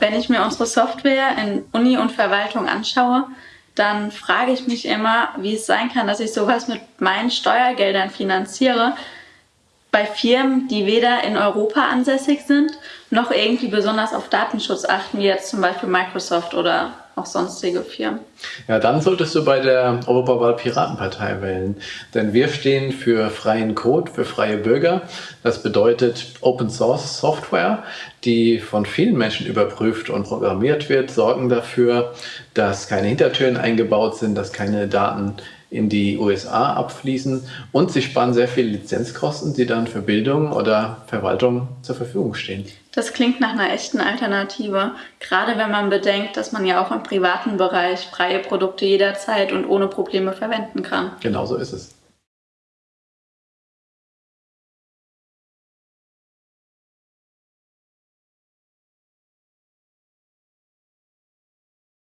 Wenn ich mir unsere Software in Uni und Verwaltung anschaue, dann frage ich mich immer, wie es sein kann, dass ich sowas mit meinen Steuergeldern finanziere, bei Firmen, die weder in Europa ansässig sind, noch irgendwie besonders auf Datenschutz achten, wie jetzt zum Beispiel Microsoft oder auch sonstige Firmen. Ja, dann solltest du bei der Europawahl Piratenpartei wählen. Denn wir stehen für freien Code, für freie Bürger. Das bedeutet Open Source Software, die von vielen Menschen überprüft und programmiert wird, sorgen dafür, dass keine Hintertüren eingebaut sind, dass keine Daten in die USA abfließen und sie sparen sehr viele Lizenzkosten, die dann für Bildung oder Verwaltung zur Verfügung stehen. Das klingt nach einer echten Alternative, gerade wenn man bedenkt, dass man ja auch im privaten Bereich freie Produkte jederzeit und ohne Probleme verwenden kann. Genau so ist es.